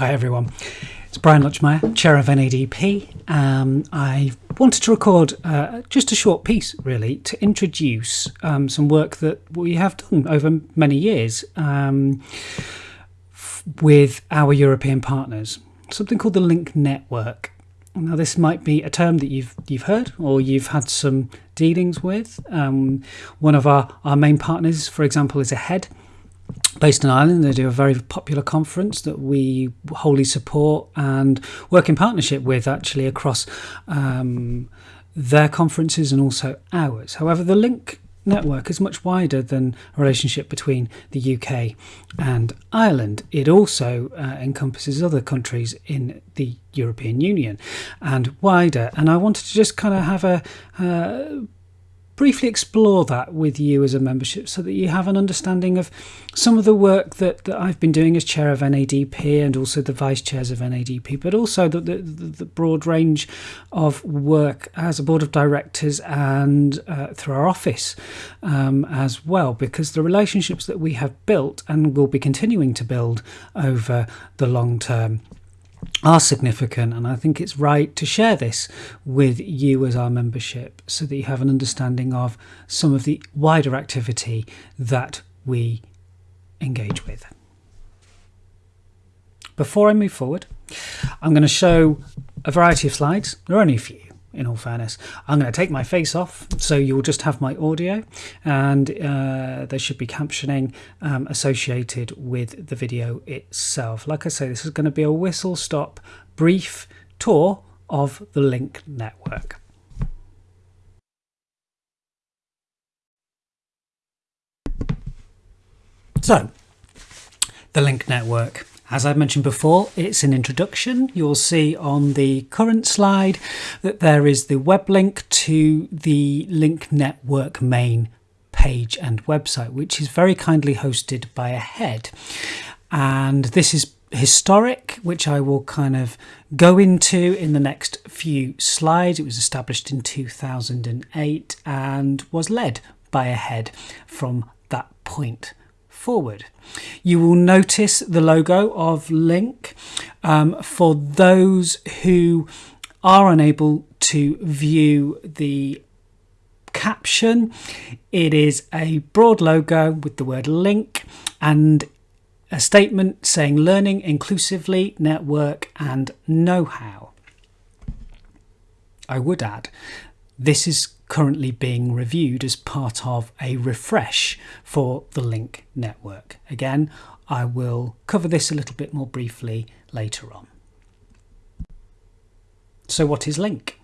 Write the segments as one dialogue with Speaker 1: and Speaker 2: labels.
Speaker 1: Hi everyone, it's Brian Lutchmeyer, Chair of NADP. Um, I wanted to record uh, just a short piece really to introduce um, some work that we have done over many years um, with our European partners, something called the Link Network. Now, this might be a term that you've you've heard or you've had some dealings with. Um, one of our, our main partners, for example, is AHEAD, based in Ireland. They do a very popular conference that we wholly support and work in partnership with actually across um, their conferences and also ours. However, the link network is much wider than a relationship between the UK and Ireland. It also uh, encompasses other countries in the European Union and wider. And I wanted to just kind of have a uh, briefly explore that with you as a membership so that you have an understanding of some of the work that, that I've been doing as chair of NADP and also the vice chairs of NADP, but also the, the, the broad range of work as a board of directors and uh, through our office um, as well, because the relationships that we have built and will be continuing to build over the long term are significant, and I think it's right to share this with you as our membership so that you have an understanding of some of the wider activity that we engage with. Before I move forward, I'm going to show a variety of slides. There are only a few in all fairness. I'm going to take my face off, so you'll just have my audio, and uh, there should be captioning um, associated with the video itself. Like I say, this is going to be a whistle stop brief tour of the Link network. So, the Link network. As I mentioned before, it's an introduction. You'll see on the current slide that there is the web link to the Link Network main page and website, which is very kindly hosted by AHEAD. And this is historic, which I will kind of go into in the next few slides. It was established in 2008 and was led by AHEAD from that point forward. You will notice the logo of Link. Um, for those who are unable to view the caption, it is a broad logo with the word link and a statement saying learning inclusively, network, and know how. I would add, this is currently being reviewed as part of a refresh for the Link network. Again, I will cover this a little bit more briefly later on. So, what is Link?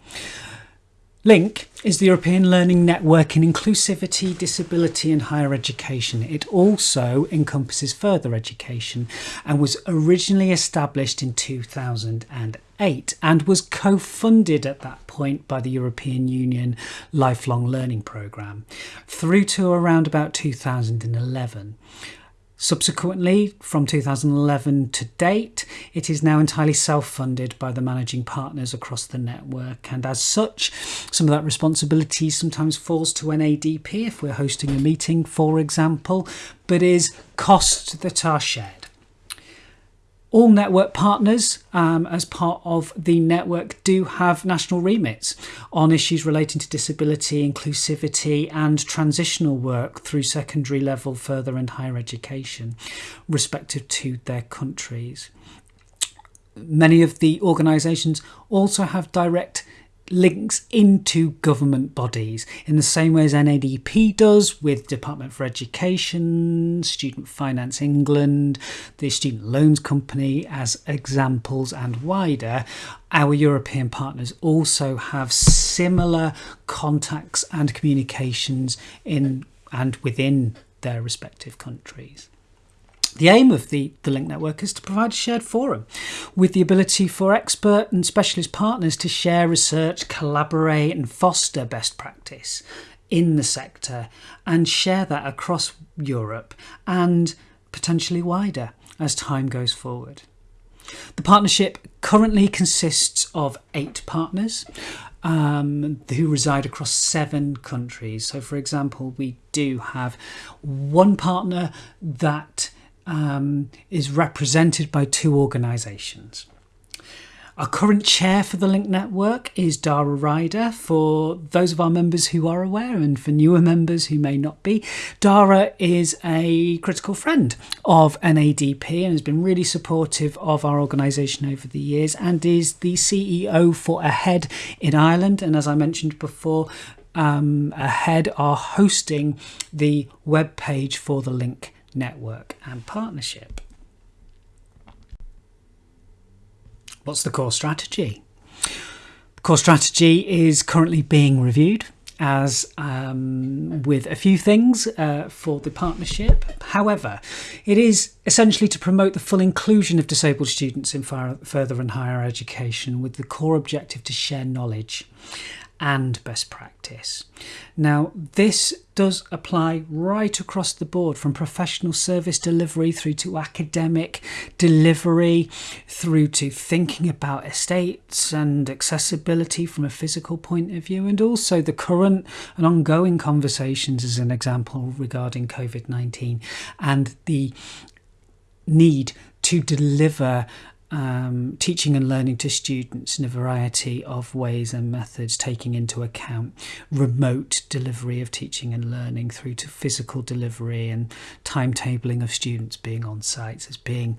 Speaker 1: Link is the European Learning Network in Inclusivity, Disability and Higher Education. It also encompasses further education and was originally established in 2008 and was co funded at that point by the European Union Lifelong Learning Programme through to around about 2011. Subsequently, from 2011 to date, it is now entirely self funded by the managing partners across the network, and as such, some of that responsibility sometimes falls to NADP if we're hosting a meeting, for example, but is costs that are shared all network partners, um, as part of the network, do have national remits on issues relating to disability, inclusivity, and transitional work through secondary level, further, and higher education, respective to their countries. Many of the organisations also have direct links into government bodies in the same way as NADP does with Department for Education, Student Finance England, the Student Loans Company as examples and wider. Our European partners also have similar contacts and communications in and within their respective countries. The aim of the, the Link Network is to provide a shared forum with the ability for expert and specialist partners to share research, collaborate, and foster best practice in the sector and share that across Europe and potentially wider as time goes forward. The partnership currently consists of eight partners um, who reside across seven countries. So, for example, we do have one partner that um, is represented by two organisations. Our current chair for the Link Network is Dara Ryder. For those of our members who are aware, and for newer members who may not be, Dara is a critical friend of NADP and has been really supportive of our organisation over the years and is the CEO for AHEAD in Ireland. And as I mentioned before, um, AHEAD are hosting the web page for the Link Network and partnership. What's the core strategy? The core strategy is currently being reviewed as um, with a few things uh, for the partnership. However, it is essentially to promote the full inclusion of disabled students in far, further and higher education with the core objective to share knowledge and best practice. Now, this does apply right across the board from professional service delivery through to academic delivery, through to thinking about estates and accessibility from a physical point of view, and also the current and ongoing conversations, as an example, regarding COVID 19 and the need to deliver um, teaching and learning to students in a variety of ways and methods, taking into account remote delivery of teaching and learning through to physical delivery and timetabling of students being on sites as being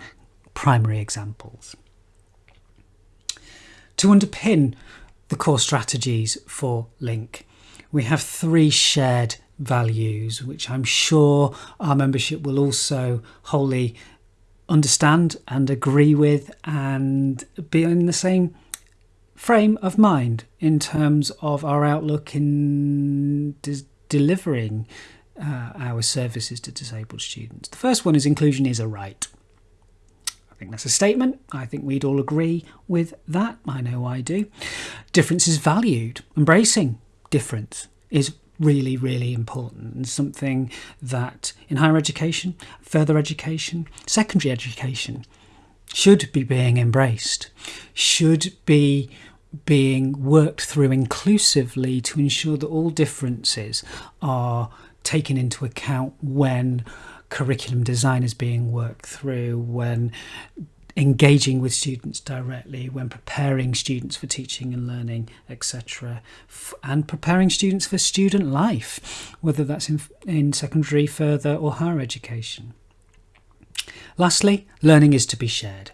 Speaker 1: primary examples. To underpin the core strategies for Link, we have three shared values, which I'm sure our membership will also wholly understand and agree with and be in the same frame of mind in terms of our outlook in de- delivering uh, our services to disabled students. The first one is inclusion is a right. I think that's a statement. I think we'd all agree with that. I know I do. Difference is valued. Embracing difference is really, really important and something that in higher education, further education, secondary education should be being embraced, should be being worked through inclusively to ensure that all differences are taken into account when curriculum design is being worked through, when engaging with students directly when preparing students for teaching and learning, etc., and preparing students for student life, whether that's in, in secondary, further, or higher education. Lastly, learning is to be shared.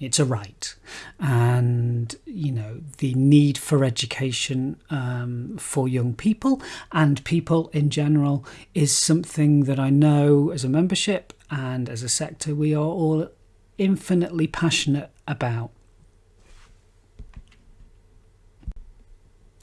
Speaker 1: It's a right, and you know the need for education um, for young people and people in general is something that I know as a membership and as a sector we are all infinitely passionate about.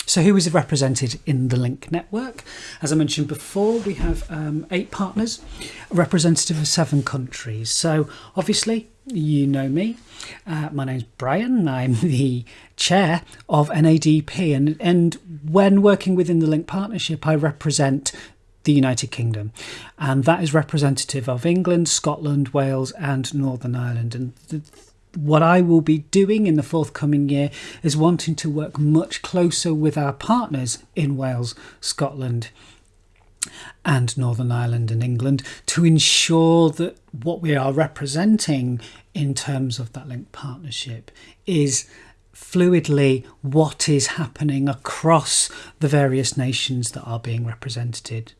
Speaker 1: So, who is represented in the Link network? As I mentioned before, we have um, eight partners, representative of seven countries. So, obviously, you know me. Uh, my name's Brian. I'm the chair of NADP, and, and when working within the Link partnership, I represent the United Kingdom. And that is representative of England, Scotland, Wales, and Northern Ireland. And the, what I will be doing in the forthcoming year is wanting to work much closer with our partners in Wales, Scotland, and Northern Ireland and England to ensure that what we are representing in terms of that link partnership is fluidly what is happening across the various nations that are being represented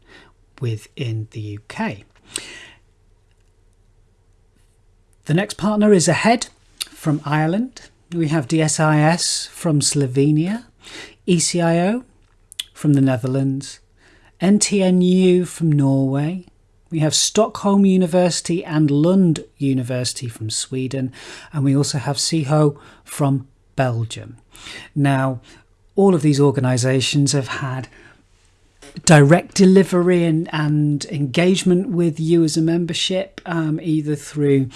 Speaker 1: within the UK. The next partner is AHEAD from Ireland. We have DSIS from Slovenia, ECIO from the Netherlands, NTNU from Norway. We have Stockholm University and Lund University from Sweden, and we also have SIHO from Belgium. Now, all of these organisations have had direct delivery and, and engagement with you as a membership, um, either through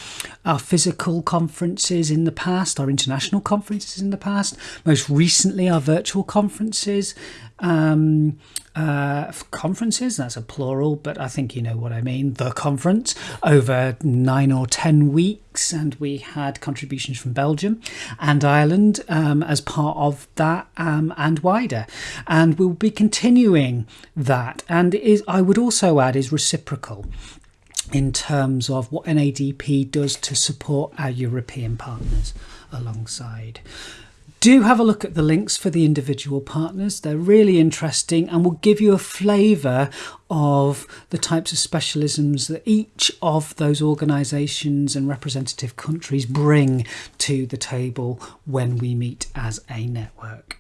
Speaker 1: our physical conferences in the past, our international conferences in the past, most recently our virtual conferences, um, uh, conferences, that's a plural, but I think you know what I mean, the conference, over nine or ten weeks. And we had contributions from Belgium and Ireland um, as part of that um, and wider. And we'll be continuing that. And is, I would also add, is reciprocal in terms of what NADP does to support our European partners alongside. Do have a look at the links for the individual partners. They're really interesting and will give you a flavour of the types of specialisms that each of those organisations and representative countries bring to the table when we meet as a network.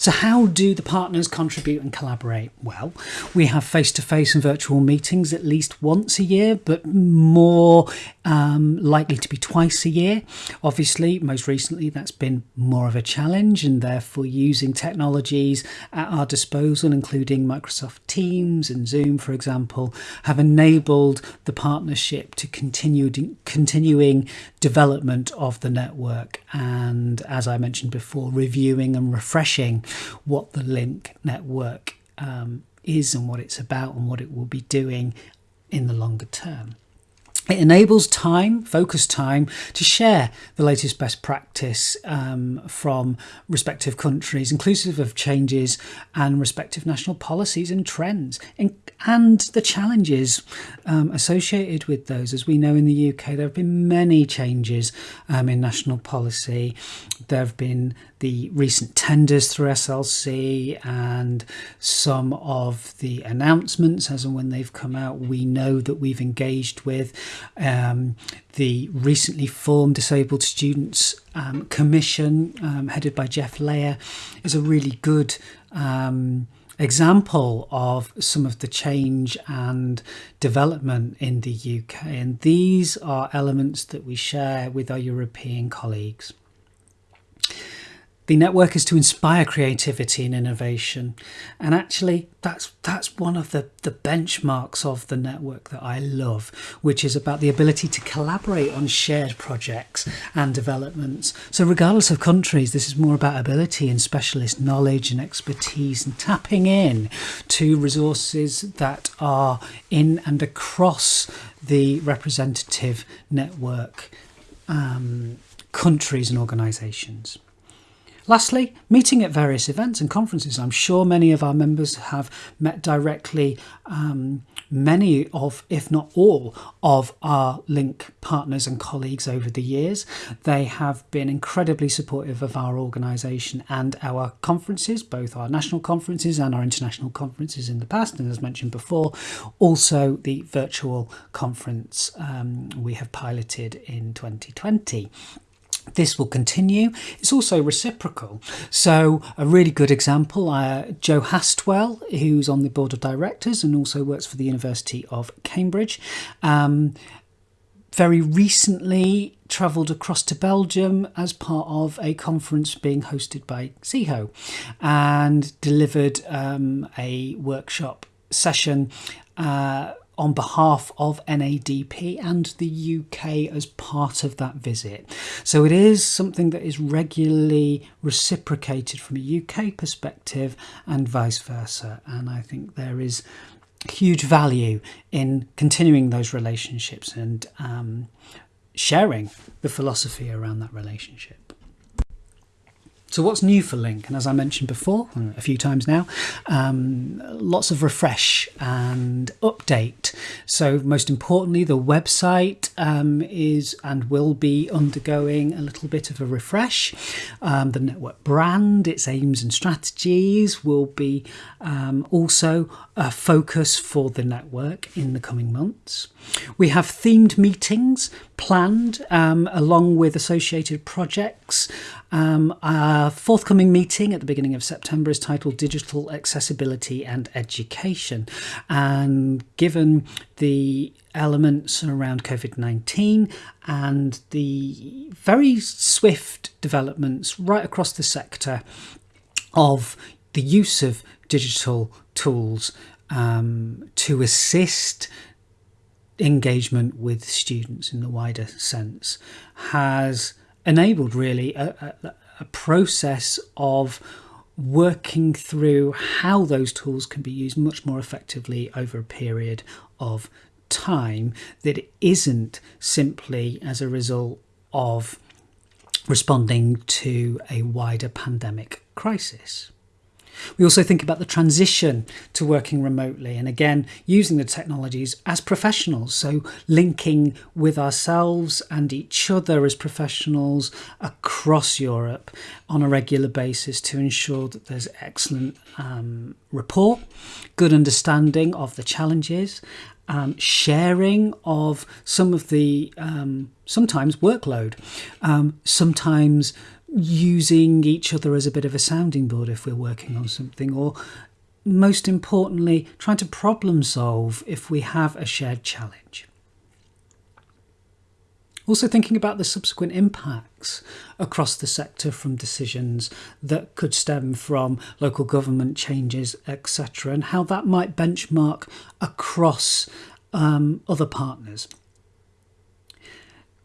Speaker 1: So, how do the partners contribute and collaborate? Well, we have face to face and virtual meetings at least once a year, but more um, likely to be twice a year. Obviously, most recently, that's been more of a challenge, and therefore, using technologies at our disposal, including Microsoft Teams and Zoom, for example, have enabled the partnership to continue continuing development of the network. And as I mentioned before, reviewing and refreshing what the link network um, is and what it's about and what it will be doing in the longer term. It enables time, focus time, to share the latest best practice um, from respective countries, inclusive of changes and respective national policies and trends, and, and the challenges um, associated with those. As we know in the UK, there have been many changes um, in national policy. There have been the recent tenders through SLC and some of the announcements as and when they've come out. We know that we've engaged with um, the recently formed Disabled Students um, Commission, um, headed by Geoff Layer, is a really good um, example of some of the change and development in the UK. And these are elements that we share with our European colleagues. The network is to inspire creativity and innovation. And actually, that's that's one of the, the benchmarks of the network that I love, which is about the ability to collaborate on shared projects and developments. So regardless of countries, this is more about ability and specialist knowledge and expertise and tapping in to resources that are in and across the representative network um, countries and organisations. Lastly, meeting at various events and conferences. I'm sure many of our members have met directly um, many of, if not all, of our link partners and colleagues over the years. They have been incredibly supportive of our organisation and our conferences, both our national conferences and our international conferences in the past. And as mentioned before, also the virtual conference um, we have piloted in 2020 this will continue. It's also reciprocal. So, a really good example uh, Joe Hastwell, who's on the board of directors and also works for the University of Cambridge, um, very recently travelled across to Belgium as part of a conference being hosted by SIHO and delivered um, a workshop session. Uh, on behalf of NADP and the UK as part of that visit. So it is something that is regularly reciprocated from a UK perspective and vice versa. And I think there is huge value in continuing those relationships and um, sharing the philosophy around that relationship. So, what's new for Link? And as I mentioned before, a few times now, um, lots of refresh and update. So, most importantly, the website um, is and will be undergoing a little bit of a refresh. Um, the network brand, its aims and strategies will be um, also a focus for the network in the coming months. We have themed meetings planned um, along with associated projects. Um, our forthcoming meeting at the beginning of September is titled Digital Accessibility and Education. And given the elements around COVID 19 and the very swift developments right across the sector of the use of digital tools um, to assist engagement with students in the wider sense has enabled really a, a, a process of working through how those tools can be used much more effectively over a period of time that isn't simply as a result of responding to a wider pandemic crisis. We also think about the transition to working remotely and again using the technologies as professionals, so linking with ourselves and each other as professionals across Europe on a regular basis to ensure that there's excellent um, rapport, good understanding of the challenges, um, sharing of some of the um, sometimes workload, um, sometimes using each other as a bit of a sounding board if we're working on something, or most importantly, trying to problem solve if we have a shared challenge. Also, thinking about the subsequent impacts across the sector from decisions that could stem from local government changes, etc., and how that might benchmark across um, other partners.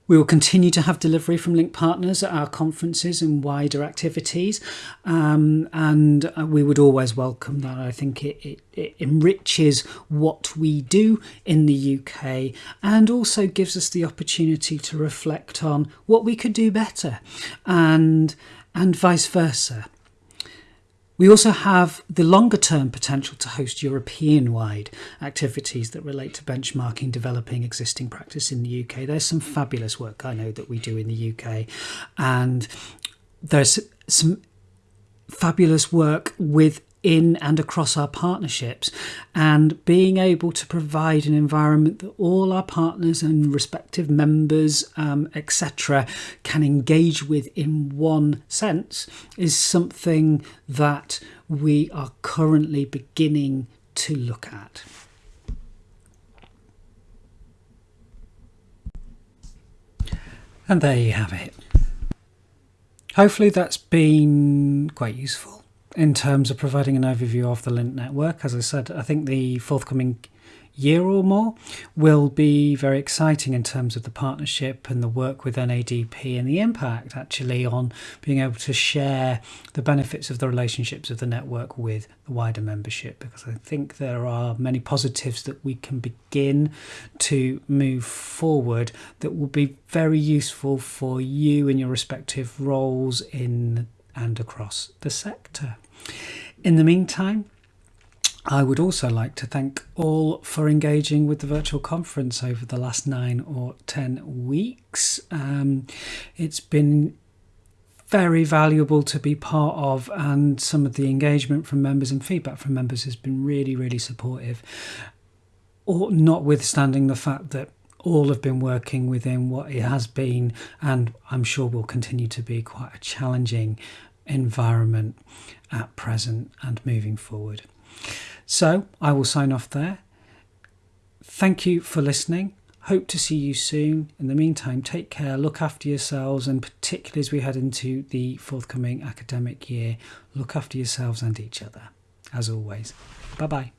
Speaker 1: We will continue to have delivery from Link partners at our conferences and wider activities, um, and uh, we would always welcome that. I think it, it, it, enriches what we do in the UK and also gives us the opportunity to reflect on what we could do better, and and vice versa. We also have the longer term potential to host European wide activities that relate to benchmarking, developing existing practice in the UK. There's some fabulous work I know that we do in the UK, and there's some fabulous work with in and across our partnerships and being able to provide an environment that all our partners and respective members um, etc can engage with in one sense is something that we are currently beginning to look at. And there you have it. Hopefully that's been quite useful in terms of providing an overview of the Link network. As I said, I think the forthcoming year or more will be very exciting in terms of the partnership and the work with NADP and the impact actually on being able to share the benefits of the relationships of the network with the wider membership because I think there are many positives that we can begin to move forward that will be very useful for you in your respective roles in and across the sector. In the meantime, I would also like to thank all for engaging with the virtual conference over the last nine or ten weeks. Um, it's been very valuable to be part of, and some of the engagement from members and feedback from members has been really, really supportive. Or notwithstanding the fact that all have been working within what it has been, and I'm sure will continue to be quite a challenging environment at present and moving forward. So I will sign off there. Thank you for listening. Hope to see you soon. In the meantime, take care, look after yourselves, and particularly as we head into the forthcoming academic year, look after yourselves and each other. As always, bye bye.